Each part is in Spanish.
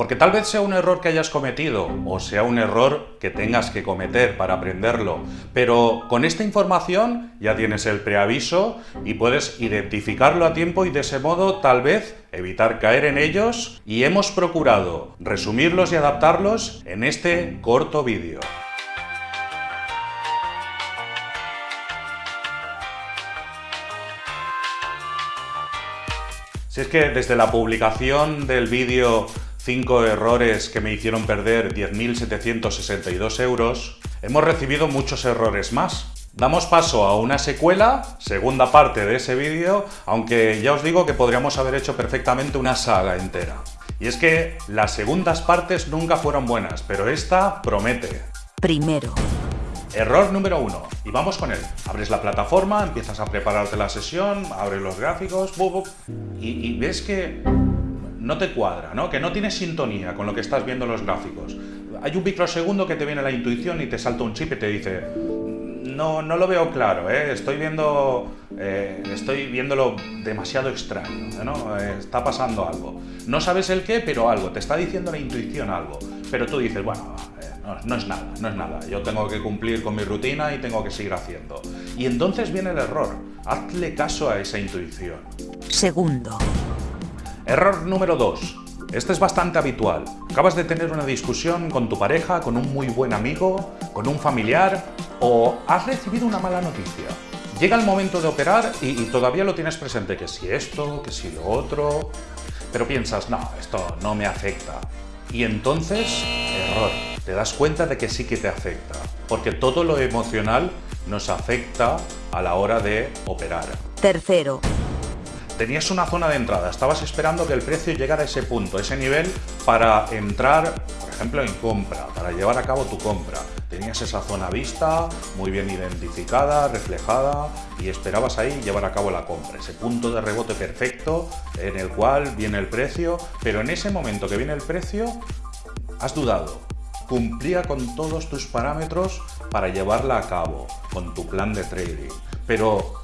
Porque tal vez sea un error que hayas cometido o sea un error que tengas que cometer para aprenderlo, pero con esta información ya tienes el preaviso y puedes identificarlo a tiempo y de ese modo tal vez evitar caer en ellos y hemos procurado resumirlos y adaptarlos en este corto vídeo. Si es que desde la publicación del vídeo 5 errores que me hicieron perder 10.762 euros, hemos recibido muchos errores más. Damos paso a una secuela, segunda parte de ese vídeo, aunque ya os digo que podríamos haber hecho perfectamente una saga entera. Y es que las segundas partes nunca fueron buenas, pero esta promete. Primero. Error número uno. Y vamos con él. Abres la plataforma, empiezas a prepararte la sesión, abres los gráficos, y, y ves que no te cuadra, ¿no? que no tienes sintonía con lo que estás viendo en los gráficos. Hay un microsegundo que te viene la intuición y te salta un chip y te dice no, no lo veo claro, ¿eh? estoy, viendo, eh, estoy viéndolo demasiado extraño, ¿no? Eh, está pasando algo. No sabes el qué, pero algo, te está diciendo la intuición algo. Pero tú dices, bueno, no, es nada, no es nada. Yo tengo que cumplir con mi rutina y tengo que seguir haciendo. Y entonces viene el error. Hazle caso a esa intuición. Segundo. Error número 2. Este es bastante habitual. Acabas de tener una discusión con tu pareja, con un muy buen amigo, con un familiar o has recibido una mala noticia. Llega el momento de operar y, y todavía lo tienes presente, que si esto, que si lo otro... Pero piensas, no, esto no me afecta. Y entonces, error te das cuenta de que sí que te afecta, porque todo lo emocional nos afecta a la hora de operar. Tercero. Tenías una zona de entrada, estabas esperando que el precio llegara a ese punto, ese nivel, para entrar, por ejemplo, en compra, para llevar a cabo tu compra. Tenías esa zona vista, muy bien identificada, reflejada, y esperabas ahí llevar a cabo la compra. Ese punto de rebote perfecto en el cual viene el precio, pero en ese momento que viene el precio, has dudado cumplía con todos tus parámetros para llevarla a cabo, con tu plan de trading. Pero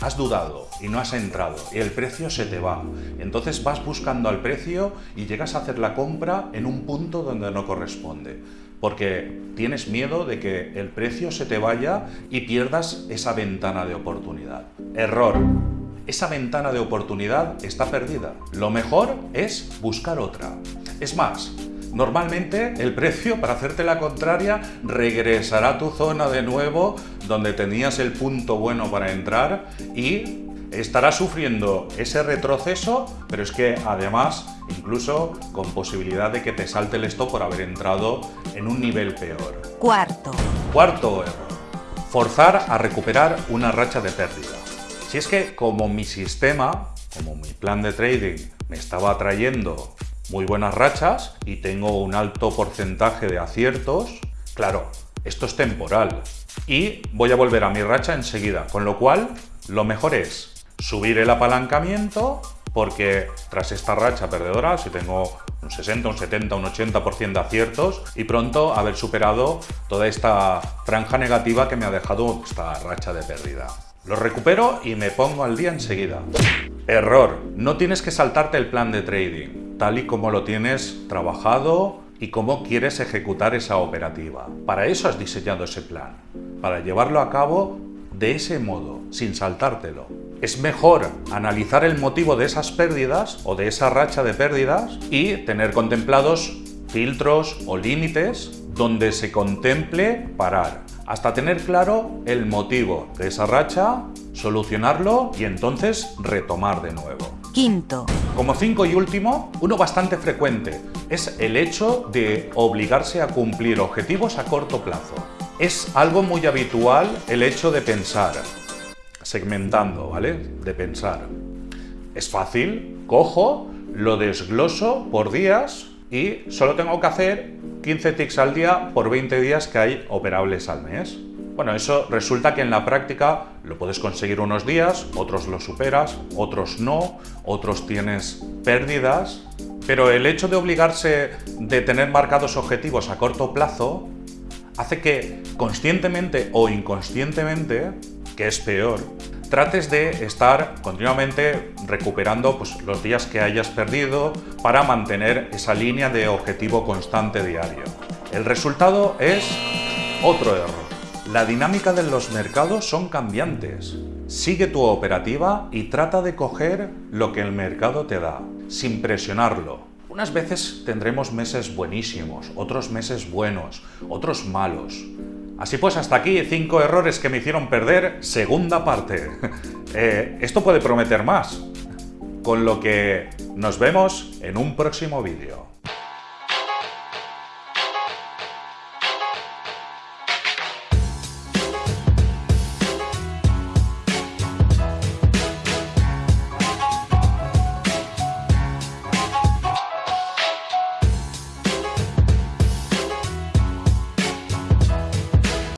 has dudado y no has entrado y el precio se te va. Entonces vas buscando al precio y llegas a hacer la compra en un punto donde no corresponde. Porque tienes miedo de que el precio se te vaya y pierdas esa ventana de oportunidad. Error. Esa ventana de oportunidad está perdida. Lo mejor es buscar otra. Es más, Normalmente el precio, para hacerte la contraria, regresará a tu zona de nuevo donde tenías el punto bueno para entrar y estará sufriendo ese retroceso, pero es que además incluso con posibilidad de que te salte el stop por haber entrado en un nivel peor. Cuarto. Cuarto error. Forzar a recuperar una racha de pérdida. Si es que como mi sistema, como mi plan de trading me estaba trayendo muy buenas rachas y tengo un alto porcentaje de aciertos, claro, esto es temporal y voy a volver a mi racha enseguida, con lo cual lo mejor es subir el apalancamiento porque tras esta racha perdedora, si tengo un 60, un 70, un 80% de aciertos y pronto haber superado toda esta franja negativa que me ha dejado esta racha de pérdida. Lo recupero y me pongo al día enseguida. Error, no tienes que saltarte el plan de trading tal y como lo tienes trabajado y cómo quieres ejecutar esa operativa. Para eso has diseñado ese plan, para llevarlo a cabo de ese modo, sin saltártelo. Es mejor analizar el motivo de esas pérdidas o de esa racha de pérdidas y tener contemplados filtros o límites donde se contemple parar, hasta tener claro el motivo de esa racha, solucionarlo y entonces retomar de nuevo. Como cinco y último, uno bastante frecuente, es el hecho de obligarse a cumplir objetivos a corto plazo. Es algo muy habitual el hecho de pensar, segmentando, ¿vale? De pensar. Es fácil, cojo, lo desgloso por días y solo tengo que hacer 15 ticks al día por 20 días que hay operables al mes. Bueno, eso resulta que en la práctica lo puedes conseguir unos días, otros lo superas, otros no, otros tienes pérdidas, pero el hecho de obligarse de tener marcados objetivos a corto plazo hace que conscientemente o inconscientemente, que es peor, trates de estar continuamente recuperando pues, los días que hayas perdido para mantener esa línea de objetivo constante diario. El resultado es otro error. La dinámica de los mercados son cambiantes. Sigue tu operativa y trata de coger lo que el mercado te da, sin presionarlo. Unas veces tendremos meses buenísimos, otros meses buenos, otros malos. Así pues, hasta aquí 5 errores que me hicieron perder, segunda parte. Eh, esto puede prometer más. Con lo que nos vemos en un próximo vídeo.